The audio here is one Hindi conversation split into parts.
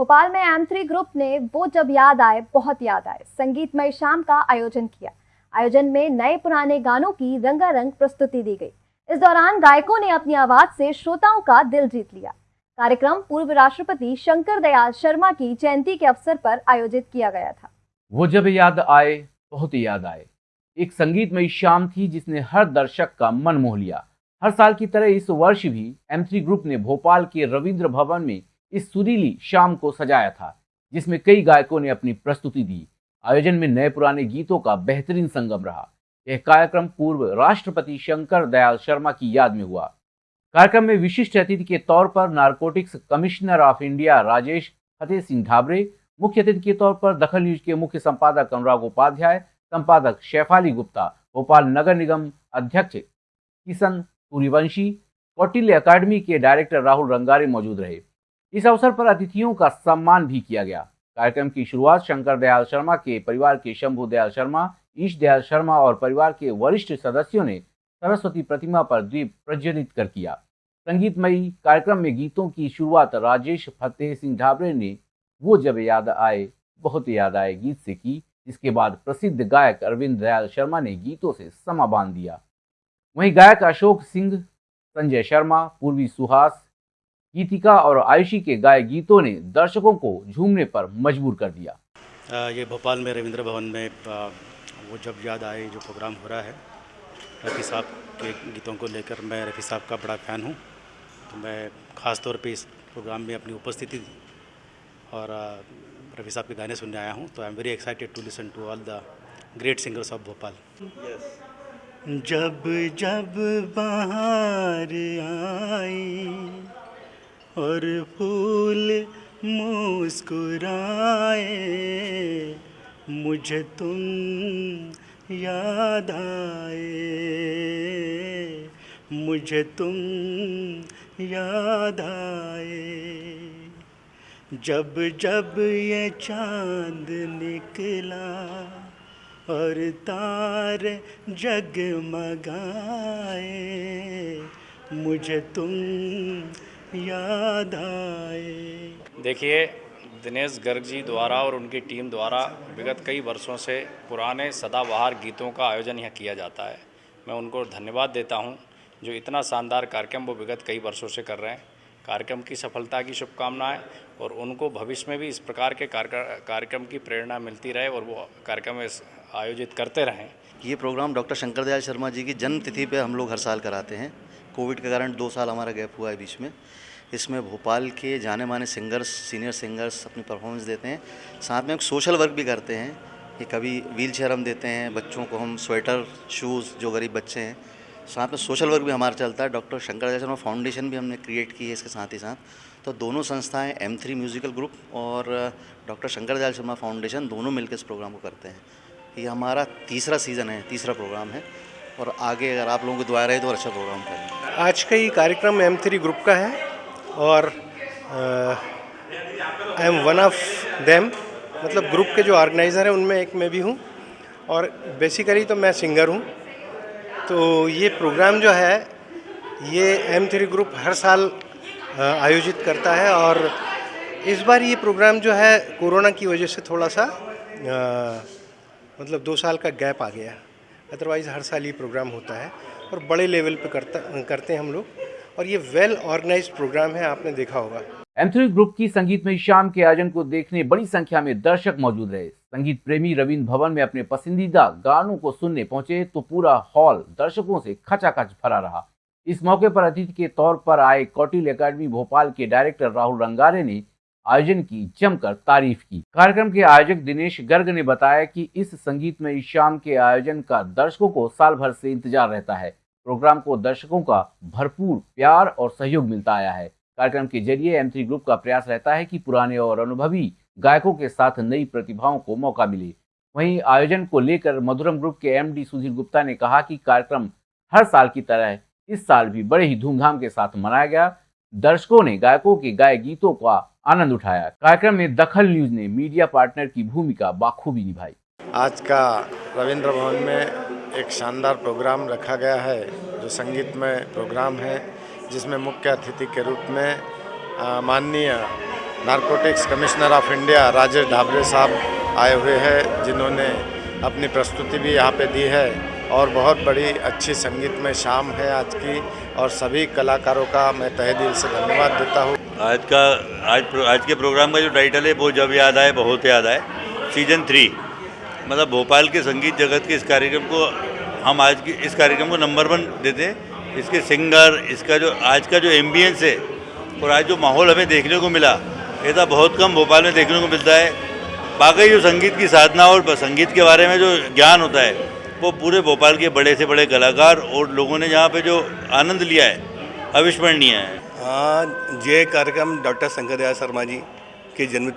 भोपाल में एम थ्री ग्रुप ने वो जब याद आए, बहुत याद आए। संगीतमय शाम का आयोजन किया। आयोजन में नए पुराने गानों की रंगारंग प्रस्तुति दी गई। इस दौरान गायकों ने अपनी आवाज़ से श्रोताओं का दिल जीत लिया। कार्यक्रम पूर्व राष्ट्रपति शंकर दयाल शर्मा की जयंती के अवसर पर आयोजित किया गया था। वो जब याद आए, बहुत याद आए। एक संगीतमयी शाम थी जिसने हर दर्शक का मन मोह लिया। हर साल की तरह इस वर्ष भी एम थ्री ग्रुप ने भोपाल के रविंद्र भवन में इस सुरीली शाम को सजाया था, जिसमें कई गायकों ने अपनी प्रस्तुति दी। आयोजन में नए पुराने गीतों का बेहतरीन संगम रहा। यह कार्यक्रम पूर्व राष्ट्रपति शंकर दयाल शर्मा की याद में हुआ। कार्यक्रम में विशिष्ट अतिथि के तौर पर narcotics commissioner of India Rajesh Fateh Singh Dhabre, मुख्य अतिथि के तौर पर दखल न्यूज़ के मुख्य संपादक अनुराग उपाध्याय, संपादक शेफाली गुप्ता, भोपाल नगर निगम अध्यक्ष किशन सूर्यवंशी, कौटिल्य अकादमी के डायरेक्टर राहुल रंगारे मौजूद रहे। इस अवसर पर अतिथियों का सम्मान भी किया गया। कार्यक्रम की शुरुआत शंकर दयाल शर्मा के परिवार के शंभु दयाल शर्मा, ईश दयाल शर्मा और परिवार के वरिष्ठ सदस्यों ने सरस्वती प्रतिमा पर द्वीप प्रज्वलित कर किया। संगीतमयी कार्यक्रम में गीतों की शुरुआत राजेश फतेह सिंह ढाबरे ने, वो जब याद आए, बहुत याद आए गीत से की, जिसके बाद प्रसिद्ध गायक अरविंद दयाल शर्मा ने गीतों से समा बाँध दिया। वहीं गायक अशोक सिंह, संजय शर्मा, पूर्वी सुहास गीतिका और आयुषी के गाय गीतों ने दर्शकों को झूमने पर मजबूर कर दिया। ये भोपाल में रविंद्र भवन में वो जब याद आए जो प्रोग्राम हो रहा है रफ़ी साहब के गीतों को लेकर मैं रफ़ी साहब का बड़ा फ़ैन हूँ। तो मैं ख़ास तौर पे इस प्रोग्राम में अपनी उपस्थिति दी और रफ़ी साहब के गाने सुनने आया हूँ तो I am very excited to listen to all the great singers of Bhopal जब जब बाहर आई और फूल मुस्कुराए। मुझे तुम याद आए। मुझे तुम याद आए। जब जब ये चाँद निकला और तार जगमगाए, मुझे तुम याद आए। देखिए दिनेश गर्ग जी द्वारा और उनकी टीम द्वारा विगत कई वर्षों से पुराने सदाबहार गीतों का आयोजन यहाँ किया जाता है। मैं उनको धन्यवाद देता हूँ जो इतना शानदार कार्यक्रम वो विगत कई वर्षों से कर रहे हैं। कार्यक्रम की सफलता की शुभकामनाएँ और उनको भविष्य में भी इस प्रकार के कार्यक्रम की प्रेरणा मिलती रहे और वो कार्यक्रम आयोजित करते रहें। ये प्रोग्राम डॉक्टर शंकर दयाल शर्मा जी की जन्मतिथि पर हम लोग हर साल कराते हैं। कोविड के कारण दो साल हमारा गैप हुआ है बीच में। इसमें भोपाल के जाने माने सिंगर्स, सीनियर सिंगर्स अपनी परफॉर्मेंस देते हैं। साथ में हम सोशल वर्क भी करते हैं। कि कभी व्हील चेयर हम देते हैं, बच्चों को हम स्वेटर शूज़ जो गरीब बच्चे हैं। साथ में सोशल वर्क भी हमारा चलता है। डॉक्टर शंकर शर्मा फाउंडेशन भी हमने क्रिएट की है इसके साथ ही साथ। तो दोनों संस्थाएँ एम थ्री म्यूज़िकल ग्रुप और डॉक्टर शंकर दयाल शर्मा फाउंडेशन दोनों मिलकर इस प्रोग्राम को करते हैं। ये हमारा तीसरा सीज़न है, तीसरा प्रोग्राम है। और आगे अगर आप लोगों को दुआ रहे तो अच्छा प्रोग्राम करें आज का ये कार्यक्रम एम थ्री ग्रुप का है और I am one of them मतलब ग्रुप के जो ऑर्गेनाइज़र हैं उनमें एक मैं भी हूँ और बेसिकली तो मैं सिंगर हूँ। तो ये प्रोग्राम जो है ये एम थ्री ग्रुप हर साल आयोजित करता है और इस बार ये प्रोग्राम जो है कोरोना की वजह से थोड़ा सा आ, मतलब दो साल का गैप आ गया। अदरवाइज़ हर साल ये प्रोग्राम होता है और बड़े लेवल पे करता, करते हैं हम लोग। और ये वेल ऑर्गेनाइज प्रोग्राम है, आपने देखा होगा। एम ग्रुप की संगीत में शाम के आयोजन को देखने बड़ी संख्या में दर्शक मौजूद रहे। संगीत प्रेमी रविंद्र भवन में अपने पसंदीदा गानों को सुनने पहुँचे तो पूरा हॉल दर्शकों से खचाखच भरा रहा। इस मौके पर अतिथि के तौर पर आए कौटिल अकादमी भोपाल के डायरेक्टर राहुल रंगारे ने आयोजन की, जमकर तारीफ़ की। कार्यक्रम के आयोजक दिनेश गर्ग ने बताया कि इस संगीत में शाम के आयोजन का दर्शकों को साल भर से इंतज़ार रहता है। प्रोग्राम को दर्शकों का भरपूर प्यार और सहयोग मिलता आया है। कार्यक्रम के ज़रिए एम ग्रुप का प्रयास रहता है कि पुराने और अनुभवी गायकों के साथ नई प्रतिभाओं को मौका मिले। वहीं आयोजन को लेकर मधुरम ग्रुप के एमडी सुधीर गुप्ता ने कहा कि कार्यक्रम हर साल की तरह इस साल भी बड़े ही धूमधाम के साथ मनाया गया। दर्शकों ने गायकों के गाय गीतों का आनंद उठाया। कार्यक्रम में दखल न्यूज़ ने मीडिया पार्टनर की भूमिका बाखूबी निभाई। आज का रविंद्र भवन में एक शानदार प्रोग्राम रखा गया है, जो संगीत में प्रोग्राम है, जिसमें मुख्य अतिथि के रूप में माननीय narcotics commissioner of India Rajesh Dhabre साहब आए हुए हैं, जिन्होंने अपनी प्रस्तुति भी यहाँ पे दी है। और बहुत बड़ी अच्छी संगीत में शाम है आज की, और सभी कलाकारों का मैं तहे दिल से धन्यवाद देता हूँ। आज का, आज आज के प्रोग्राम का जो टाइटल है, वो जब याद आए, बहुत याद आए। सीज़न थ्री मतलब भोपाल के संगीत जगत के इस कार्यक्रम को हम आज की, इस कार्यक्रम को नंबर वन देते हैं। इसके सिंगर इसका जो, आज का जो एम्बियंस है, और आज जो माहौल हमें देखने को मिला ऐसा बहुत कम भोपाल में देखने को मिलता है। बाकी जो संगीत की साधना और संगीत के बारे में जो ज्ञान होता है वो पूरे भोपाल के बड़े से बड़े कलाकार और लोगों ने यहाँ पे जो आनंद लिया है, अविस्मरणीय है। हाँ ये कार्यक्रम डॉक्टर शंकर दयाल शर्मा जी की जन्म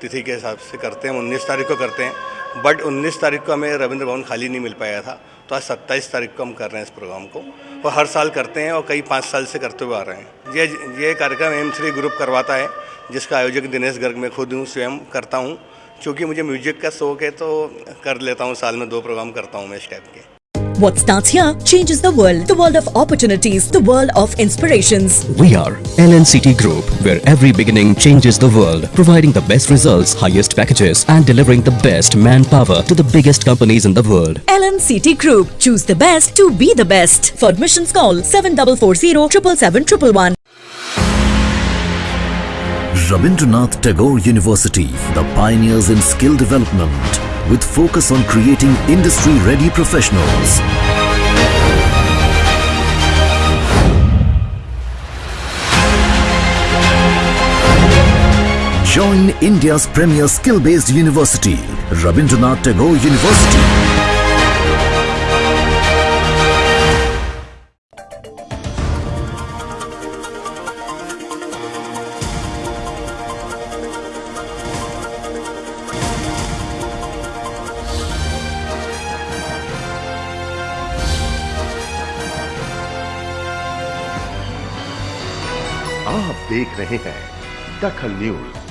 तिथि के हिसाब से करते हैं, उन्नीस तारीख को करते हैं। बट उन्नीस तारीख को हमें रविंद्र भवन खाली नहीं मिल पाया था तो आज सत्ताईस तारीख को हम कर रहे हैं इस प्रोग्राम को। और हर साल करते हैं और कई पाँच साल से करते हुए आ रहे हैं। ये ये कार्यक्रम एम थ्री ग्रुप करवाता है, जिसका आयोजक दिनेश गर्ग मैं खुद हूँ, स्वयं करता हूँ। क्योंकि मुझे म्यूज़िक का शौक है तो कर लेता हूँ साल में दो प्रोग्राम करता हूँ मैं इस टाइप के What starts here changes the world. The world of opportunities, the world of inspirations. We are LNCT Group, where every beginning changes the world, providing the best results, highest packages, and delivering the best manpower to the biggest companies in the world. LNCT Group. Choose the best to be the best. For admissions, call 7440 777 Rabindranath Tagore University, the pioneers in skill development, with focus on creating industry-ready professionals. Join India's premier skill-based university, Rabindranath Tagore University. देख रहे हैं दखल न्यूज़।